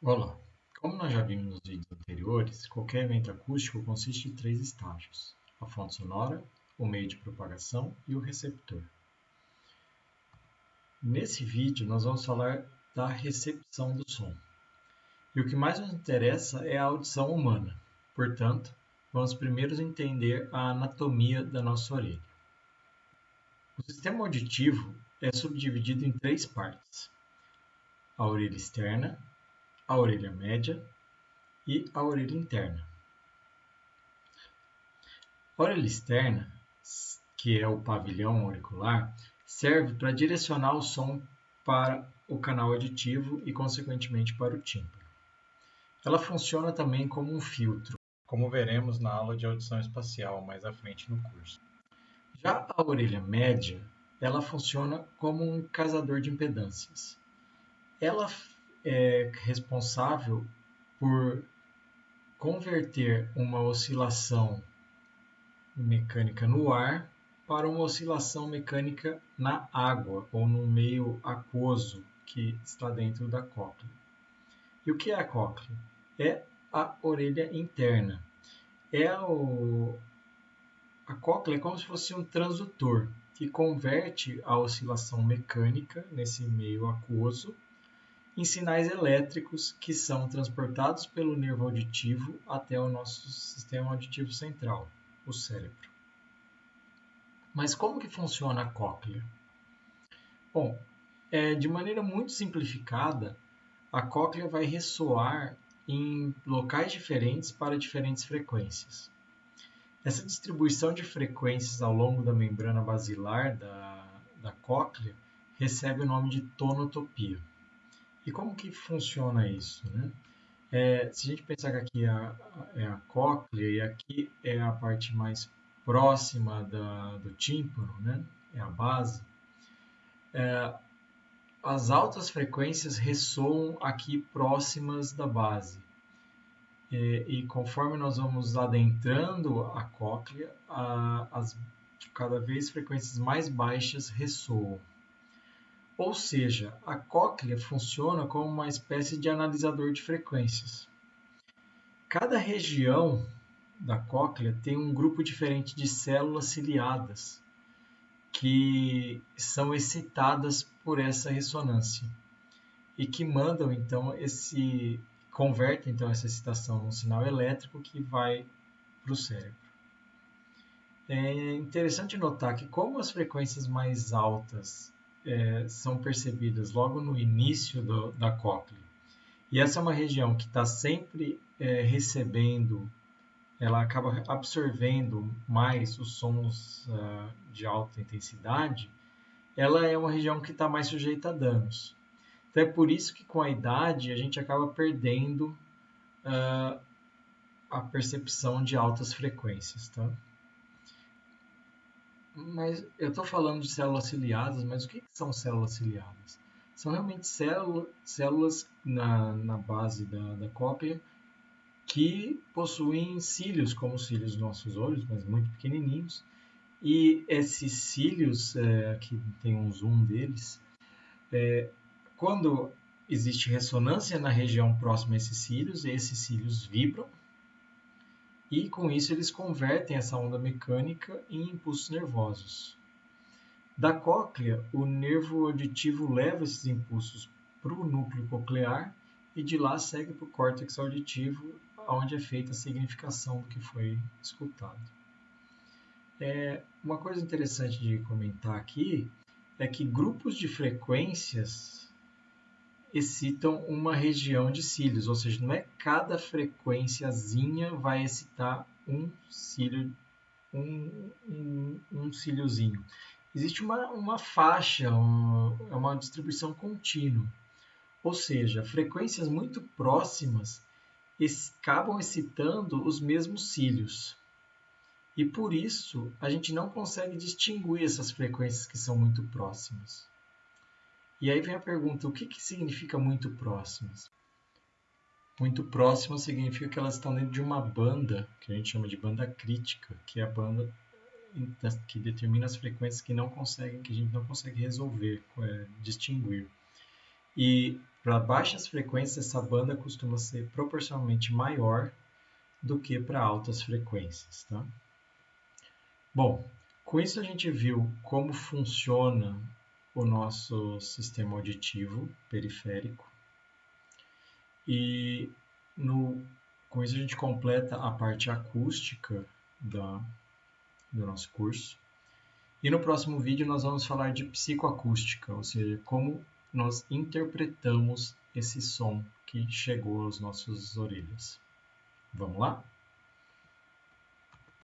Olá! Como nós já vimos nos vídeos anteriores, qualquer evento acústico consiste de três estágios: a fonte sonora, o meio de propagação e o receptor. Nesse vídeo, nós vamos falar da recepção do som. E o que mais nos interessa é a audição humana. Portanto, vamos primeiro entender a anatomia da nossa orelha. O sistema auditivo é subdividido em três partes: a orelha externa, a orelha média e a orelha interna. A orelha externa, que é o pavilhão auricular, serve para direcionar o som para o canal auditivo e, consequentemente, para o tímpano. Ela funciona também como um filtro, como veremos na aula de audição espacial mais à frente no curso. Já a orelha média, ela funciona como um casador de impedâncias ela é responsável por converter uma oscilação mecânica no ar para uma oscilação mecânica na água ou no meio aquoso que está dentro da cóclea. E o que é a cóclea? É a orelha interna. É o... A cóclea é como se fosse um transdutor que converte a oscilação mecânica nesse meio aquoso em sinais elétricos que são transportados pelo nervo auditivo até o nosso sistema auditivo central, o cérebro. Mas como que funciona a cóclea? Bom, é, de maneira muito simplificada, a cóclea vai ressoar em locais diferentes para diferentes frequências. Essa distribuição de frequências ao longo da membrana basilar da, da cóclea recebe o nome de tonotopia. E como que funciona isso? Né? É, se a gente pensar que aqui é a, é a cóclea e aqui é a parte mais próxima da, do tímpano, né? é a base, é, as altas frequências ressoam aqui próximas da base. E, e conforme nós vamos adentrando a cóclea, a, as cada vez frequências mais baixas ressoam. Ou seja, a cóclea funciona como uma espécie de analisador de frequências. Cada região da cóclea tem um grupo diferente de células ciliadas que são excitadas por essa ressonância e que mandam então esse convertem então essa excitação num sinal elétrico que vai para o cérebro. É interessante notar que como as frequências mais altas é, são percebidas logo no início do, da cóclea. E essa é uma região que está sempre é, recebendo, ela acaba absorvendo mais os sons uh, de alta intensidade, ela é uma região que está mais sujeita a danos. Então é por isso que com a idade a gente acaba perdendo uh, a percepção de altas frequências. Tá? Mas eu estou falando de células ciliadas, mas o que, que são células ciliadas? São realmente célula, células na, na base da, da cóclea que possuem cílios, como os cílios dos nossos olhos, mas muito pequenininhos. E esses cílios, é, aqui tem um zoom deles, é, quando existe ressonância na região próxima a esses cílios, esses cílios vibram e com isso eles convertem essa onda mecânica em impulsos nervosos. Da cóclea, o nervo auditivo leva esses impulsos para o núcleo coclear e de lá segue para o córtex auditivo, onde é feita a significação do que foi escutado. É, uma coisa interessante de comentar aqui é que grupos de frequências excitam uma região de cílios, ou seja, não é cada frequênciazinha vai excitar um cílio, um, um, um cíliozinho. Existe uma, uma faixa, é uma distribuição contínua, ou seja, frequências muito próximas acabam excitando os mesmos cílios. E por isso a gente não consegue distinguir essas frequências que são muito próximas. E aí vem a pergunta: o que, que significa muito próximas? Muito próximas significa que elas estão dentro de uma banda, que a gente chama de banda crítica, que é a banda que determina as frequências que não conseguem, que a gente não consegue resolver, é, distinguir. E para baixas frequências, essa banda costuma ser proporcionalmente maior do que para altas frequências. Tá? Bom, com isso a gente viu como funciona o nosso sistema auditivo periférico e no, com isso a gente completa a parte acústica da, do nosso curso. E no próximo vídeo nós vamos falar de psicoacústica, ou seja, como nós interpretamos esse som que chegou às nossas orelhas. Vamos lá?